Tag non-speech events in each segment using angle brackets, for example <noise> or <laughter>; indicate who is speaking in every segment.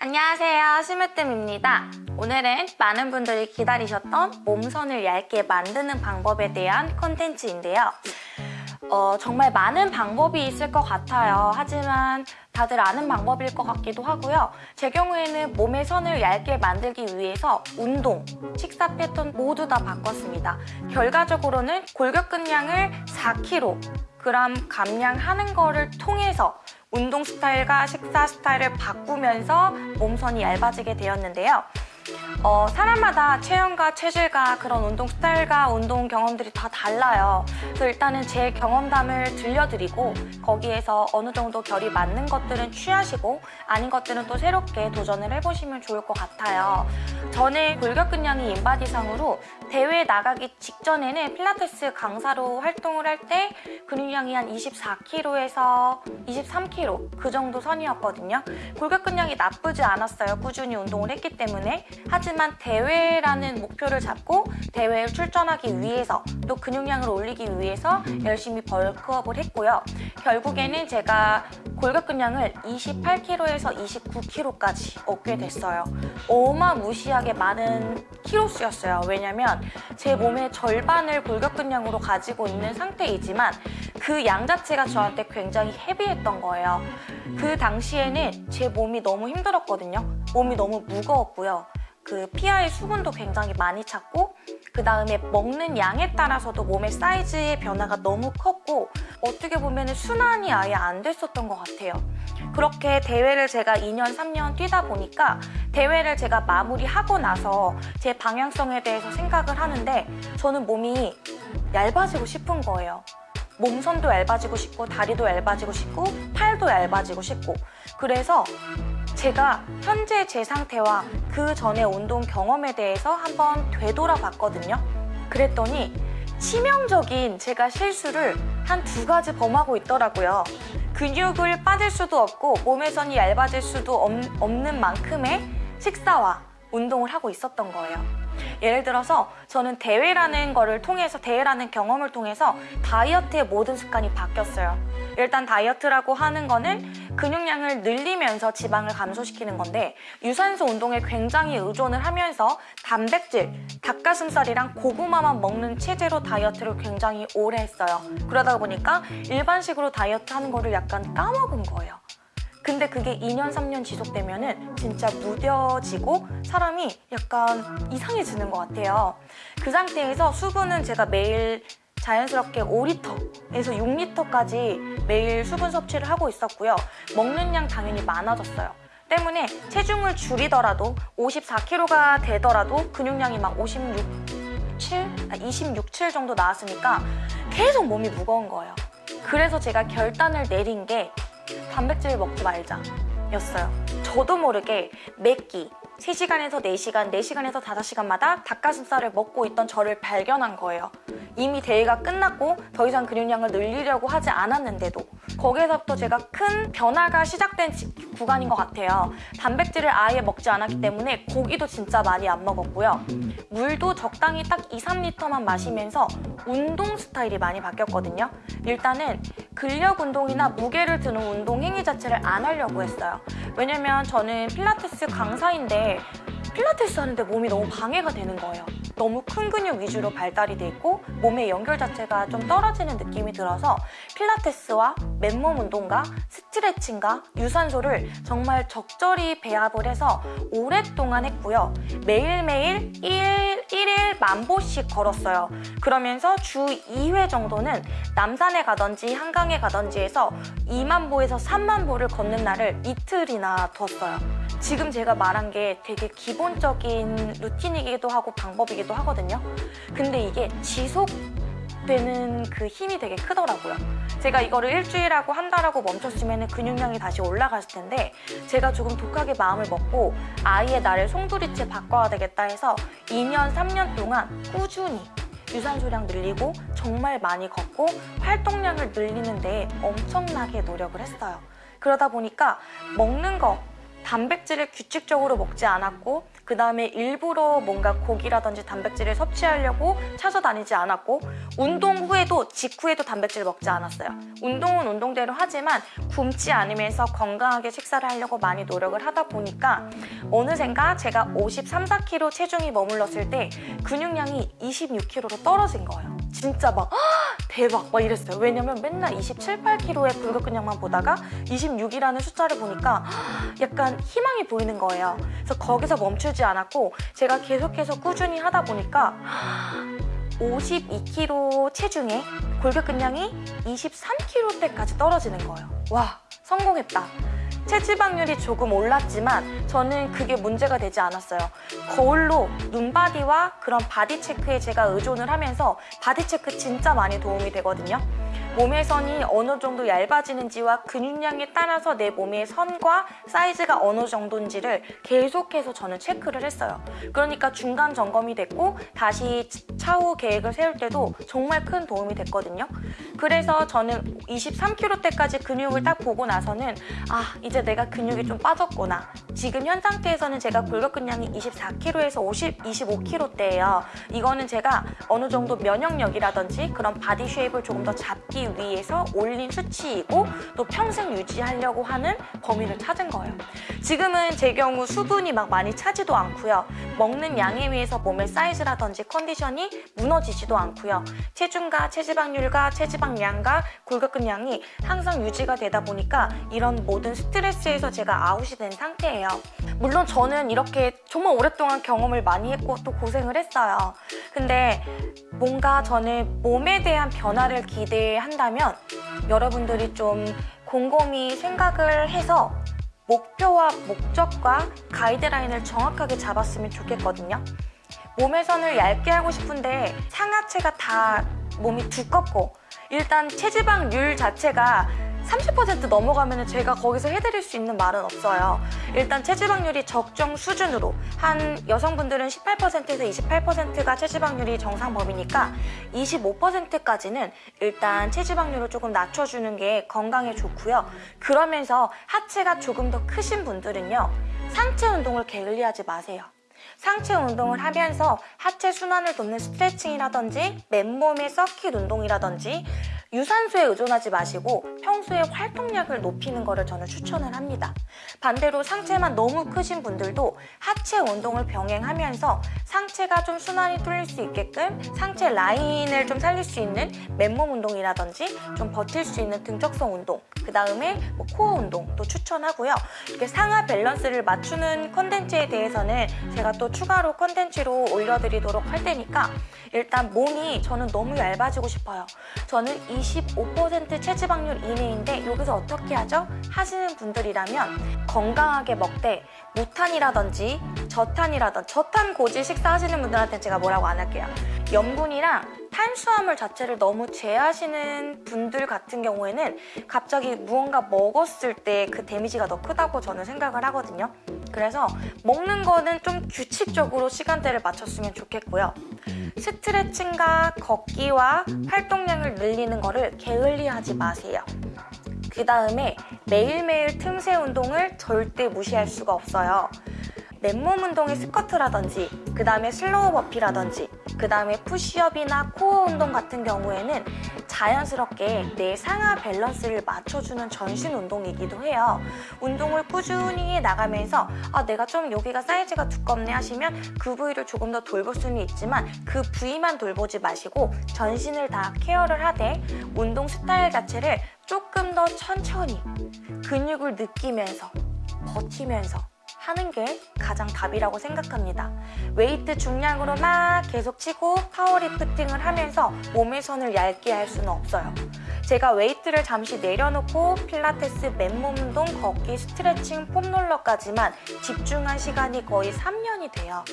Speaker 1: 안녕하세요. 심으뜸입니다. 오늘은 많은 분들이 기다리셨던 몸선을 얇게 만드는 방법에 대한 컨텐츠인데요. 어, 정말 많은 방법이 있을 것 같아요. 하지만 다들 아는 방법일 것 같기도 하고요. 제 경우에는 몸의 선을 얇게 만들기 위해서 운동, 식사 패턴 모두 다 바꿨습니다. 결과적으로는 골격근량을 4kg 감량하는 거를 통해서 운동 스타일과 식사 스타일을 바꾸면서 몸선이 얇아지게 되었는데요. 어, 사람마다 체형과 체질과 그런 운동 스타일과 운동 경험들이 다 달라요. 그래서 일단은 제 경험담을 들려드리고 거기에서 어느 정도 결이 맞는 것들은 취하시고 아닌 것들은 또 새롭게 도전을 해보시면 좋을 것 같아요. 저는 골격근량이 인바디상으로 대회 나가기 직전에는 필라테스 강사로 활동을 할 때 근육량이 한 24kg에서 23kg 그 정도 선이었거든요. 골격근량이 나쁘지 않았어요. 꾸준히 운동을 했기 때문에. 하지만 대회라는 목표를 잡고 대회에 출전하기 위해서 또 근육량을 올리기 위해서 열심히 벌크업을 했고요. 결국에는 제가 골격근량을 28kg에서 29kg까지 얻게 됐어요. 어마무시하게 많은 키로수였어요. 왜냐면 제 몸의 절반을 골격근량으로 가지고 있는 상태이지만 그 양 자체가 저한테 굉장히 헤비했던 거예요. 그 당시에는 제 몸이 너무 힘들었거든요. 몸이 너무 무거웠고요. 그 피하의 수분도 굉장히 많이 찼고 그 다음에 먹는 양에 따라서도 몸의 사이즈의 변화가 너무 컸고 어떻게 보면 순환이 아예 안 됐었던 것 같아요. 그렇게 대회를 제가 2년, 3년 뛰다 보니까 대회를 제가 마무리하고 나서 제 방향성에 대해서 생각을 하는데 저는 몸이 얇아지고 싶은 거예요. 몸선도 얇아지고 싶고 다리도 얇아지고 싶고 팔도 얇아지고 싶고 그래서 제가 현재 제 상태와 그 전의 운동 경험에 대해서 한번 되돌아봤거든요. 그랬더니 치명적인 제가 실수를 한 두 가지 범하고 있더라고요. 근육을 빠질 수도 없고 몸의 선이 얇아질 수도 없, 없는 만큼의 식사와 운동을 하고 있었던 거예요. 예를 들어서 저는 대회라는 거를 통해서 대회라는 경험을 통해서 다이어트의 모든 습관이 바뀌었어요. 일단 다이어트라고 하는 거는 근육량을 늘리면서 지방을 감소시키는 건데 유산소 운동에 굉장히 의존을 하면서 단백질, 닭가슴살이랑 고구마만 먹는 체제로 다이어트를 굉장히 오래 했어요. 그러다 보니까 일반식으로 다이어트 하는 거를 약간 까먹은 거예요. 근데 그게 2년, 3년 지속되면 은 진짜 무뎌지고 사람이 약간 이상해지는 것 같아요. 그 상태에서 수분은 제가 매일 자연스럽게 5리터에서 6리터까지 매일 수분 섭취를 하고 있었고요. 먹는 양 당연히 많아졌어요. 때문에 체중을 줄이더라도 54kg가 되더라도 근육량이 막 56, 7? 26, 7 정도 나왔으니까 계속 몸이 무거운 거예요. 그래서 제가 결단을 내린 게 단백질 먹지 말자 였어요 저도 모르게 매끼 3시간에서 4시간, 4시간에서 5시간마다 닭가슴살을 먹고 있던 저를 발견한 거예요 이미 대회가 끝났고 더 이상 근육량을 늘리려고 하지 않았는데도 거기에서부터 제가 큰 변화가 시작된 구간인 것 같아요. 단백질을 아예 먹지 않았기 때문에 고기도 진짜 많이 안 먹었고요. 물도 적당히 딱 2, 3리터만 마시면서 운동 스타일이 많이 바뀌었거든요. 일단은 근력 운동이나 무게를 드는 운동 행위 자체를 안 하려고 했어요. 왜냐면 저는 필라테스 강사인데 필라테스 하는데 몸이 너무 방해가 되는 거예요 너무 큰 근육 위주로 발달이 돼 있고 몸의 연결 자체가 좀 떨어지는 느낌이 들어서 필라테스와 맨몸 운동과 스트레칭과 유산소를 정말 적절히 배합을 해서 오랫동안 했고요. 매일매일 1, 1일 만 보씩 걸었어요. 그러면서 주 2회 정도는 남산에 가든지 한강에 가든지 해서 2만 보에서 3만 보를 걷는 날을 이틀이나 뒀어요 지금 제가 말한 게 되게 기본적인 루틴이기도 하고 방법이기도 하거든요. 근데 이게 지속되는 그 힘이 되게 크더라고요. 제가 이거를 일주일하고 한 달하고 멈췄으면 근육량이 다시 올라갔을 텐데 제가 조금 독하게 마음을 먹고 아예 나를 송두리째 바꿔야 되겠다 해서 2년, 3년 동안 꾸준히 유산소량 늘리고 정말 많이 걷고 활동량을 늘리는 데 엄청나게 노력을 했어요. 그러다 보니까 먹는 거 단백질을 규칙적으로 먹지 않았고 그 다음에 일부러 뭔가 고기라든지 단백질을 섭취하려고 찾아다니지 않았고 운동 후에도 직후에도 단백질 먹지 않았어요. 운동은 운동대로 하지만 굶지 않으면서 건강하게 식사를 하려고 많이 노력을 하다 보니까 어느샌가 제가 53, 4kg 체중이 머물렀을 때 근육량이 26kg로 떨어진 거예요. 진짜 막 "헉, 대박 막 이랬어요. 왜냐면 맨날 27, 8kg의 불교근량만 보다가 26이라는 숫자를 보니까 헉, 약간 희망이 보이는 거예요. 그래서 거기서 멈추지 않았고 제가 계속해서 꾸준히 하다 보니까 52kg 체중에 골격근량이 23kg대까지 떨어지는 거예요. 와, 성공했다. 체지방률이 조금 올랐지만 저는 그게 문제가 되지 않았어요. 거울로 눈바디와 그런 body check에 제가 의존을 하면서 body check 진짜 많이 도움이 되거든요. 몸의 선이 어느 정도 얇아지는지와 근육량에 따라서 내 몸의 선과 사이즈가 어느 정도인지를 계속해서 저는 체크를 했어요. 그러니까 중간 점검이 됐고 다시 차후 계획을 세울 때도 정말 큰 도움이 됐거든요. 그래서 저는 23kg 때까지 근육을 딱 보고 나서는 아 이제 내가 근육이 좀 빠졌구나. 지금 현 상태에서는 제가 골격근량이 24kg에서 50, 25kg대예요. 이거는 제가 어느 정도 면역력이라든지 그런 body shape을 조금 더 잡기 위해서 올린 수치이고 또 평생 유지하려고 하는 범위를 찾은 거예요. 지금은 제 경우 수분이 막 많이 차지도 않고요. 먹는 양에 의해서 몸의 사이즈라든지 컨디션이 무너지지도 않고요. 체중과 체지방률과 체지방량과 골격근량이 항상 유지가 되다 보니까 이런 모든 스트레스에서 제가 아웃이 된 상태예요. 물론 저는 이렇게 정말 오랫동안 경험을 많이 했고 또 고생을 했어요. 근데 뭔가 저는 몸에 대한 변화를 기대 한다면 여러분들이 좀 곰곰이 생각을 해서 목표와 목적과 가이드라인을 정확하게 잡았으면 좋겠거든요. 몸의 선을 얇게 하고 싶은데 상하체가 다 몸이 두껍고 일단 체지방률 자체가 30% 넘어가면 제가 거기서 해드릴 수 있는 말은 없어요. 일단 체지방률이 적정 수준으로 한 여성분들은 18%에서 28%가 체지방률이 정상 범위니까 25%까지는 일단 체지방률을 조금 낮춰주는 게 건강에 좋고요. 그러면서 하체가 조금 더 크신 분들은요. 상체 운동을 게을리하지 마세요. 상체 운동을 하면서 하체 순환을 돕는 스트레칭이라든지 맨몸의 서킷 운동이라든지 유산소에 의존하지 마시고 평소에 활동량을 높이는 것을 저는 추천을 합니다. 반대로 상체만 너무 크신 분들도 하체 운동을 병행하면서 상체가 좀 순환이 뚫릴 수 있게끔 상체 라인을 좀 살릴 수 있는 맨몸 운동이라든지 좀 버틸 수 있는 등적성 운동 그 다음에 뭐 코어 운동도 추천하고요. 이렇게 상하 밸런스를 맞추는 컨텐츠에 대해서는 제가 또 추가로 컨텐츠로 올려드리도록 할 테니까 일단 몸이 저는 너무 얇아지고 싶어요. 저는 25% 체지방률 이내인데 여기서 어떻게 하죠? 하시는 분들이라면 건강하게 먹되 무탄이라든지 저탄이라든지 저탄 고지 식사하시는 분들한테 제가 뭐라고 안 할게요. 염분이랑 탄수화물 자체를 너무 제하시는 분들 같은 경우에는 갑자기 무언가 먹었을 때 그 데미지가 더 크다고 저는 생각을 하거든요. 그래서 먹는 거는 좀 규칙적으로 시간대를 맞췄으면 좋겠고요. 스트레칭과 걷기와 활동량을 늘리는 거를 게을리하지 마세요. 그 다음에 매일매일 틈새 운동을 절대 무시할 수가 없어요. 맨몸 운동의 스쿼트라든지 그 다음에 slow burpee라든지 그 다음에 푸시업이나 코어 운동 같은 경우에는 자연스럽게 내 상하 밸런스를 맞춰주는 전신 운동이기도 해요. 운동을 꾸준히 해 나가면서 아 내가 좀 여기가 사이즈가 두껍네 하시면 그 부위를 조금 더 돌볼 수는 있지만 그 부위만 돌보지 마시고 전신을 다 care를 하되 운동 스타일 자체를 조금 더 천천히 근육을 느끼면서 버티면서 하는 게 가장 답이라고 생각합니다. 웨이트 중량으로 막 계속 치고 파워리프팅을 하면서 몸의 선을 얇게 할 수는 없어요. 제가 웨이트를 잠시 내려놓고 필라테스, 맨몸 운동, 걷기, 스트레칭, 폼롤러까지만 집중한 시간이 거의 3년이 돼요.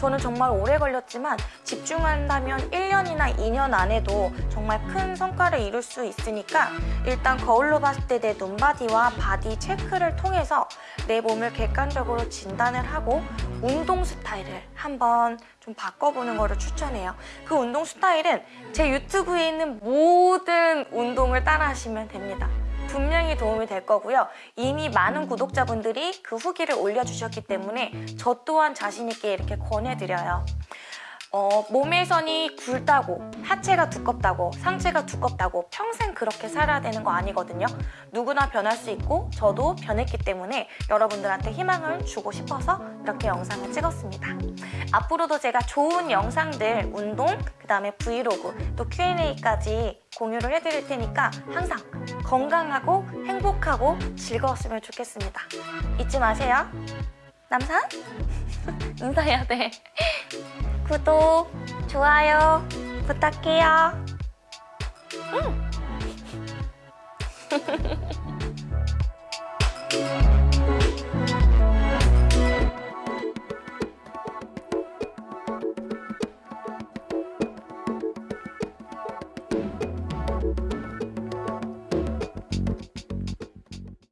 Speaker 1: 저는 정말 오래 걸렸지만 집중한다면 1년이나 2년 안에도 정말 큰 성과를 이룰 수 있으니까 일단 거울로 봤을 때 내 눈바디와 body check를 통해서 내 몸을 객관적으로 진단을 하고 운동 스타일을 한번 좀 바꿔보는 거를 추천해요. 그 운동 스타일은 제 유튜브에 있는 모든 운동을 따라 하시면 됩니다. 분명히 도움이 될 거고요. 이미 많은 구독자분들이 그 후기를 올려주셨기 때문에 저 또한 자신 있게 이렇게 권해드려요. 어, 몸에선이 굵다고 하체가 두껍다고 상체가 두껍다고 평생 그렇게 살아야 되는 거 아니거든요. 누구나 변할 수 있고 저도 변했기 때문에 여러분들한테 희망을 주고 싶어서 이렇게 영상을 찍었습니다. 앞으로도 제가 좋은 영상들, 운동, 그 다음에 브이로그, 또 Q&A까지 공유를 해드릴 테니까 항상 건강하고 행복하고 즐거웠으면 좋겠습니다. 잊지 마세요. 남산? <laughs> 인사해야 돼. <laughs> 구독, 좋아요 부탁해요. 음. <laughs>